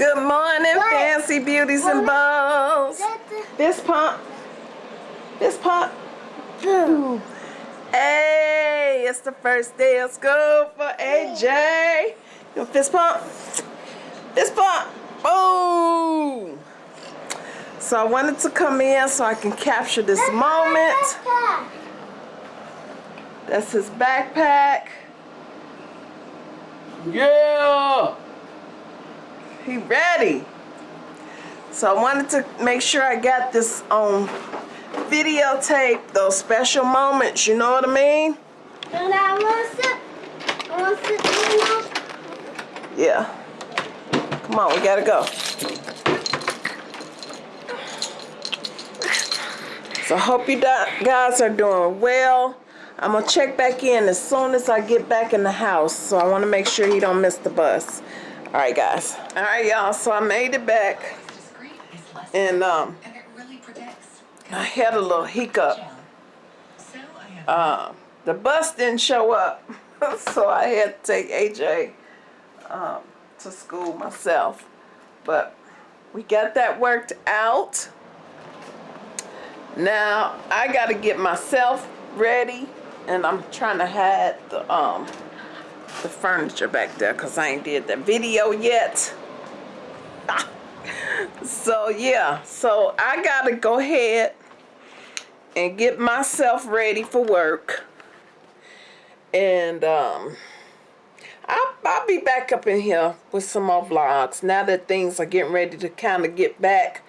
Good morning, What? fancy beauties and bows. Fist pump. Fist pump. Boom. Hey, it's the first day of school for AJ. You want fist pump? Fist pump. Boom. So I wanted to come in so I can capture this moment. That's his backpack. Yeah. He ready. So I wanted to make sure I got this on videotape, those special moments, you know what I mean? And I want to. I want to you know. Yeah. Come on, we gotta go. So I hope you guys are doing well. I'm gonna check back in as soon as I get back in the house. So I wanna make sure he don't miss the bus. All right, guys. All right, y'all. So I made it back and um. I had a little hiccup. Um, the bus didn't show up, so I had to take AJ um, to school myself. But we got that worked out. Now I got to get myself ready, and I'm trying to hide the um the furniture back there because I ain't did the video yet. so yeah, so I gotta go ahead and get myself ready for work. And um I'll, I'll be back up in here with some more vlogs now that things are getting ready to kind of get back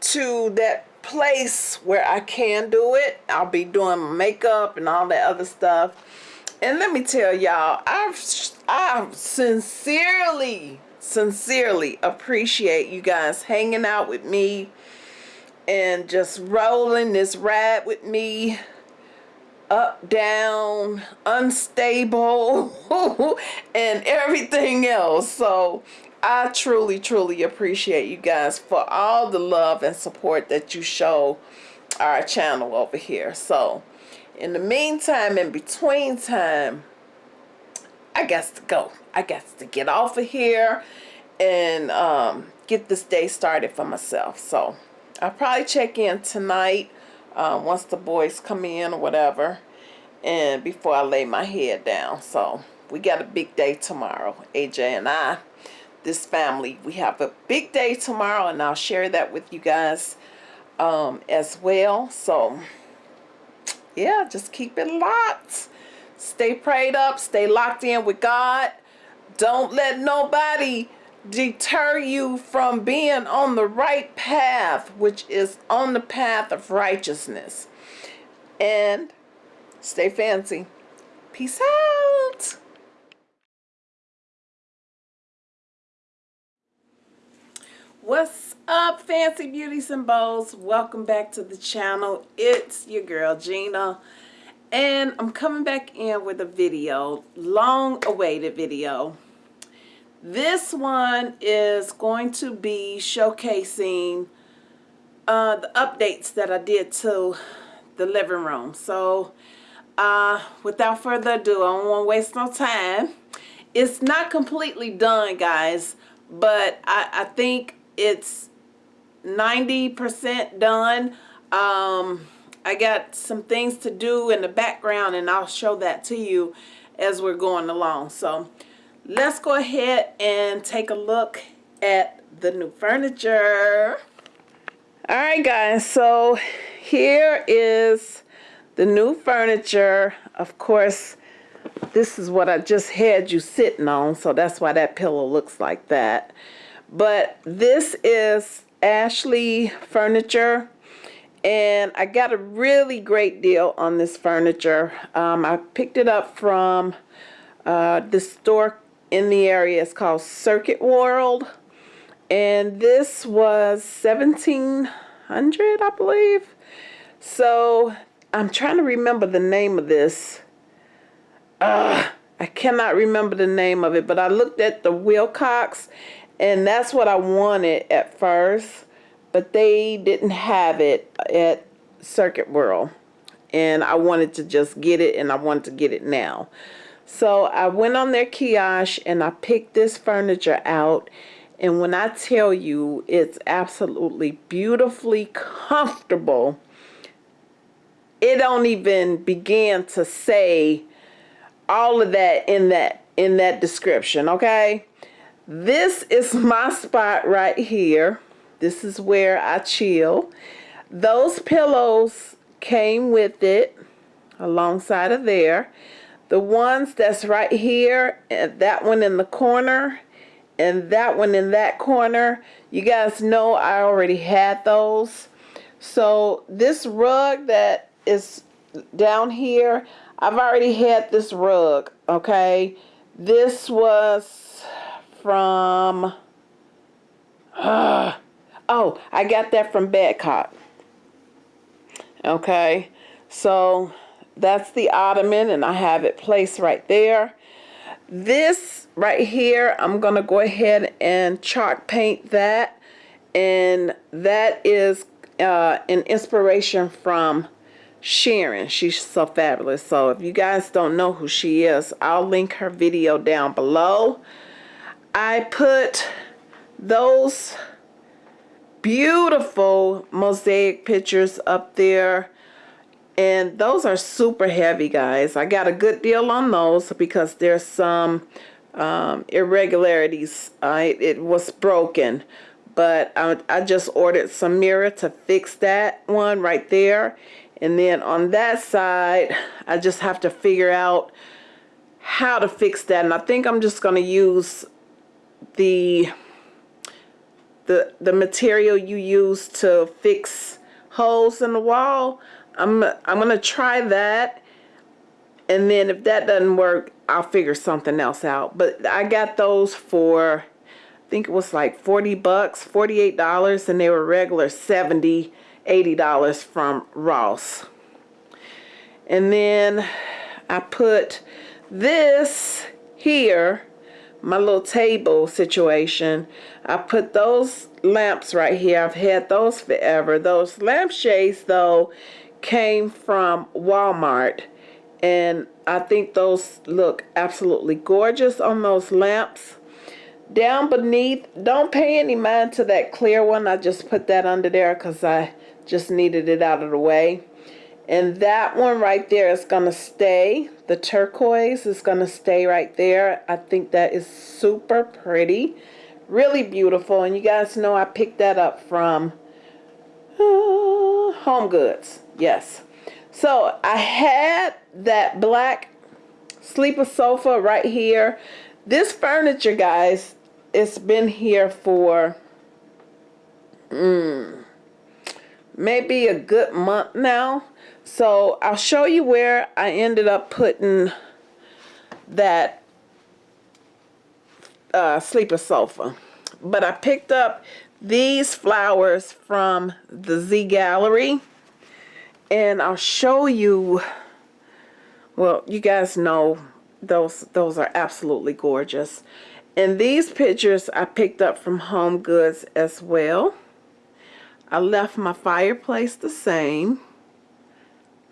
to that place where I can do it. I'll be doing my makeup and all that other stuff. And let me tell y'all, I've I sincerely, sincerely appreciate you guys hanging out with me and just rolling this ride with me up, down, unstable, and everything else. So I truly, truly appreciate you guys for all the love and support that you show our channel over here. So in the meantime, in between time, I got to go. I got to get off of here and um, get this day started for myself. So I'll probably check in tonight um, once the boys come in or whatever and before I lay my head down. So we got a big day tomorrow. AJ and I, this family, we have a big day tomorrow and I'll share that with you guys um, as well. So yeah, just keep it locked. Stay prayed up. Stay locked in with God. Don't let nobody deter you from being on the right path, which is on the path of righteousness. And stay fancy. Peace out. What's up, fancy beauties and bows? Welcome back to the channel. It's your girl Gina, and I'm coming back in with a video, long-awaited video. This one is going to be showcasing uh, the updates that I did to the living room. So, uh, without further ado, I don't want to waste no time. It's not completely done, guys, but I, I think it's 90% done. Um, I got some things to do in the background and I'll show that to you as we're going along. So let's go ahead and take a look at the new furniture. All right, guys, so here is the new furniture. Of course, this is what I just had you sitting on, so that's why that pillow looks like that. But this is Ashley Furniture, and I got a really great deal on this furniture. Um, I picked it up from uh, the store in the area. It's called Circuit World, and this was 1700 I believe. So I'm trying to remember the name of this. Uh, I cannot remember the name of it, but I looked at the Wilcox and that's what I wanted at first, but they didn't have it at Circuit World. And I wanted to just get it and I wanted to get it now. So I went on their kiosk and I picked this furniture out And when I tell you it's absolutely beautifully comfortable, it don't even begin to say all of that in that in that description, okay? This is my spot right here. This is where I chill. Those pillows came with it alongside of there. The ones that's right here, and that one in the corner, and that one in that corner, you guys know I already had those. So this rug that is down here, I've already had this rug, okay? This was from, uh, oh, I got that from Badcock. Okay, so that's the ottoman and I have it placed right there. This right here, I'm going to go ahead and chalk paint that. And that is uh, an inspiration from Sharon. She's so fabulous. So if you guys don't know who she is, I'll link her video down below. I put those beautiful mosaic pictures up there and those are super heavy guys. I got a good deal on those because there's some um, irregularities. Uh, it was broken but I, I just ordered some mirror to fix that one right there. And then on that side I just have to figure out how to fix that. And I think I'm just going to use the the the material you use to fix holes in the wall I'm I'm gonna try that. And then if that doesn't work I'll figure something else out. But I got those for I think it was like 40 bucks 48 dollars and they were regular 70 80 dollars from Ross. And then I put this here my little table situation. I put those lamps right here. I've had those forever. Those lampshades though came from Walmart. And I think those look absolutely gorgeous on those lamps. Down beneath don't pay any mind to that clear one. I just put that under there because I just needed it out of the way and that one right there is going to stay. The turquoise is going to stay right there. I think that is super pretty. Really beautiful. And you guys know I picked that up from uh, Home Goods. Yes. So I had that black sleeper sofa right here. This furniture, guys, it's been here for mm, maybe a good month now so I'll show you where I ended up putting that uh, sleeper sofa. But I picked up these flowers from the Z Gallerie. And I'll show you, well, you guys know those, those are absolutely gorgeous. And these pictures I picked up from Home Goods as well. I left my fireplace the same.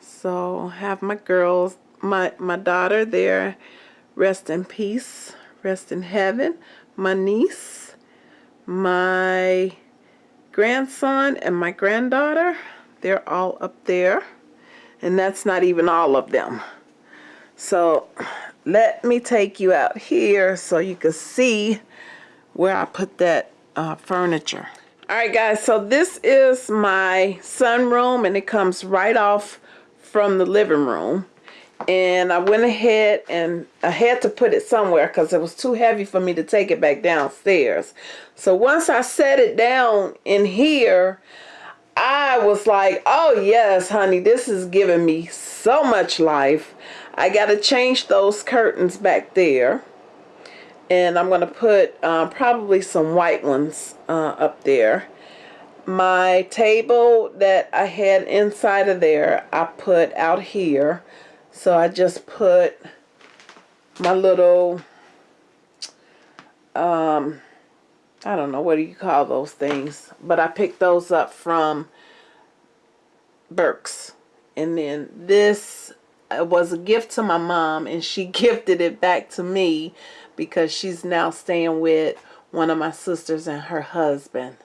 So have my girls, my, my daughter there, rest in peace, rest in heaven. My niece, my grandson, and my granddaughter, they're all up there. And that's not even all of them. So let me take you out here so you can see where I put that uh, furniture. Alright guys, so this is my sunroom and it comes right off from the living room and I went ahead and I had to put it somewhere because it was too heavy for me to take it back downstairs. So once I set it down in here, I was like, oh yes, honey, this is giving me so much life. I got to change those curtains back there. And I'm going to put uh, probably some white ones uh, up there. My table that I had inside of there I put out here. So I just put my little um I don't know what do you call those things? But I picked those up from Burke's and then this uh, was a gift to my mom and she gifted it back to me because she's now staying with one of my sisters and her husband.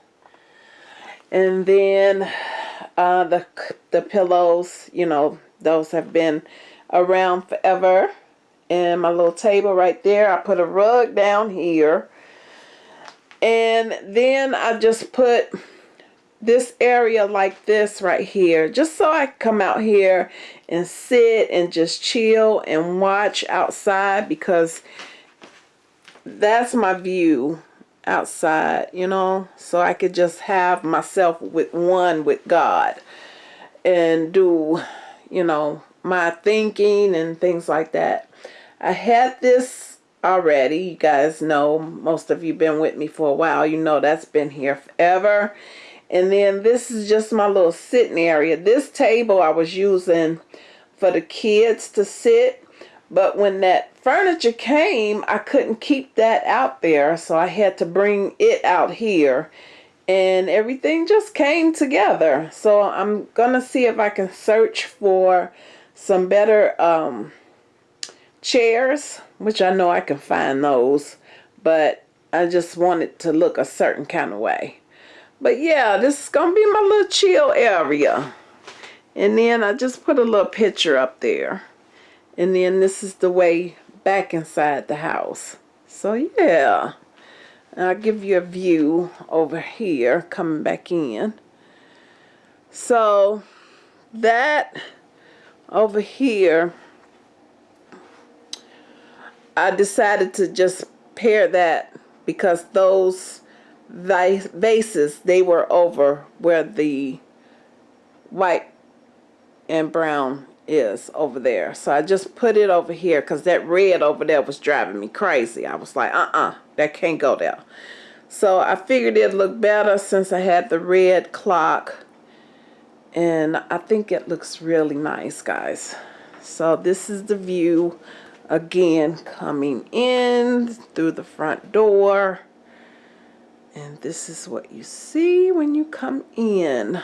And then uh, the the pillows, you know, those have been around forever. And my little table right there, I put a rug down here. And then I just put this area like this right here just so I come out here and sit and just chill and watch outside because that's my view outside you know? So I could just have myself with one with God and do you know my thinking and things like that. I had this already. You guys know most of you been with me for a while. You know that's been here forever and then this is just my little sitting area. This table I was using for the kids to sit. But when that furniture came, I couldn't keep that out there. So I had to bring it out here. And everything just came together. So I'm going to see if I can search for some better um, chairs. Which I know I can find those. But I just want it to look a certain kind of way. But yeah, this is to be my little chill area. And then I just put a little picture up there. And then this is the way back inside the house. So yeah. I'll give you a view over here coming back in. So that over here, I decided to just pair that because those vases, they were over where the white and brown is over there. So I just put it over here because that red over there was driving me crazy. I was like, uh-uh, that can't go there. So I figured it'd look better since I had the red clock. And I think it looks really nice, guys. So this is the view again coming in through the front door. And this is what you see when you come in.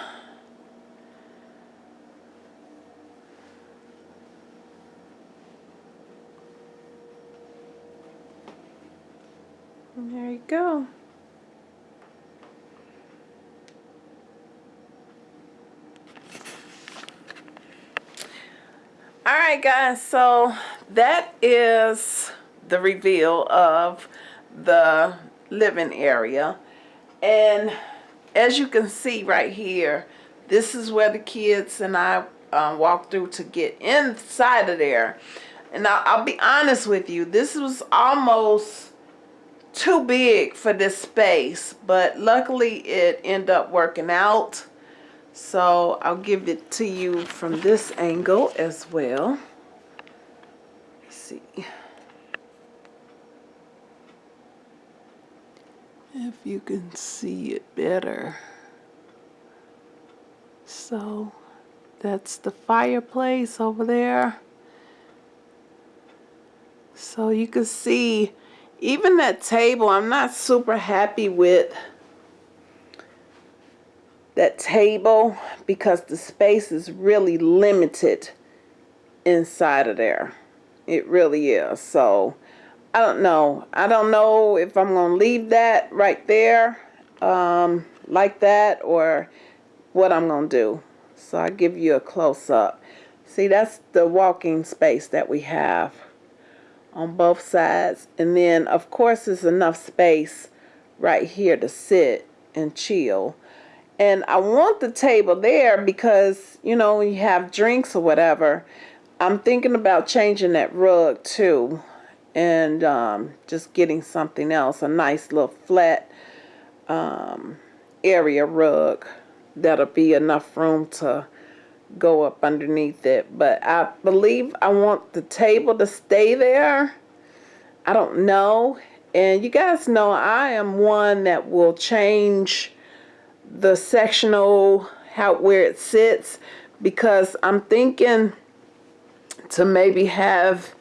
And there you go. Alright guys, so that is the reveal of the living area. And as you can see right here this is where the kids and I uh, walked through to get inside of there. And I'll, I'll be honest with you this was almost too big for this space but luckily it ended up working out. So I'll give it to you from this angle as well. Let's see if you can see it better. So that's the fireplace over there. So you can see even that table, I'm not super happy with that table because the space is really limited inside of there. It really is. So I don't know. I don't know if I'm going to leave that right there um, like that or what I'm going to do. So I'll give you a close-up. See, that's the walking space that we have on both sides. And then, of course, there's enough space right here to sit and chill. And I want the table there because, you know, when you have drinks or whatever, I'm thinking about changing that rug too and um, just getting something else, a nice little flat um, area rug that'll be enough room to go up underneath it. But I believe I want the table to stay there. I don't know. And you guys know I am one that will change the sectional how where it sits because I'm thinking to maybe have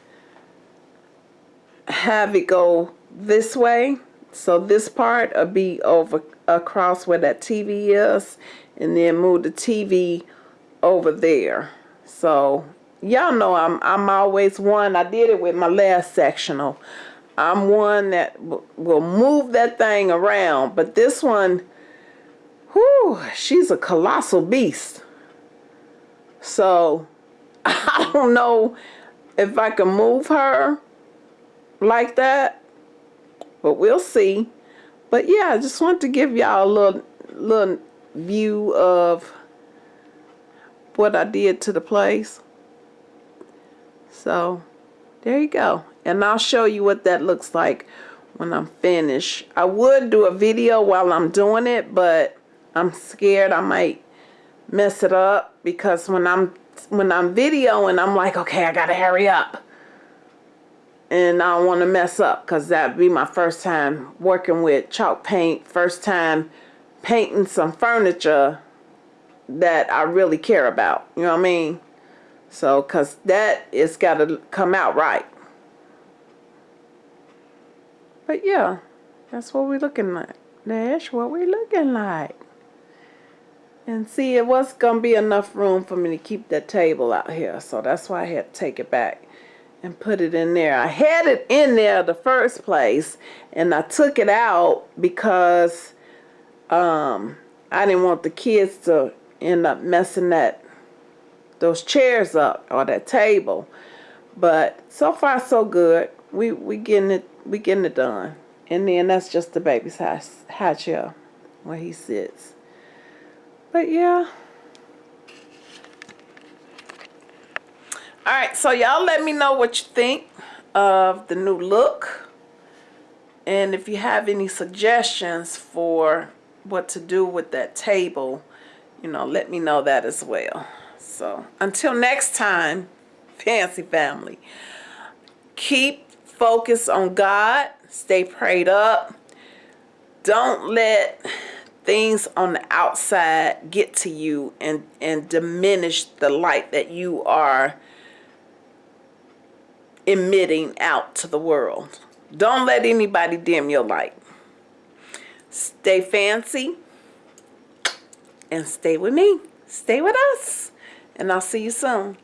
have it go this way. So this part will be over across where that TV is and then move the TV over there. So y'all know I'm I'm always one. I did it with my last sectional. I'm one that will move that thing around, but this one, whoo she's a colossal beast. So I don't know if I can move her like that, but we'll see. But yeah, I just want to give y'all a little little view of what I did to the place. So there you go. And I'll show you what that looks like when I'm finished. I would do a video while I'm doing it, but I'm scared I might mess it up because when I'm when I'm videoing, I'm like, okay, I gotta hurry up. And I don't want to mess up because that'd be my first time working with chalk paint, first time painting some furniture that I really care about. You know what I mean? So, because that is got to come out right. But yeah, that's what we're looking like. That's what we're looking like. And see, it was going to be enough room for me to keep that table out here. So that's why I had to take it back and put it in there. I had it in there the first place and I took it out because um, I didn't want the kids to end up messing that those chairs up or that table. But so far so good. We we getting it we getting it done. And then that's just the baby's high, high chair where he sits. But yeah. All right, so y'all let me know what you think of the new look. And if you have any suggestions for what to do with that table, you know, let me know that as well. So until next time, Fancy Family, keep focus on God, stay prayed up. Don't let things on the outside get to you and, and diminish the light that you are emitting out to the world. Don't let anybody dim your light. Stay fancy and stay with me. Stay with us. And I'll see you soon.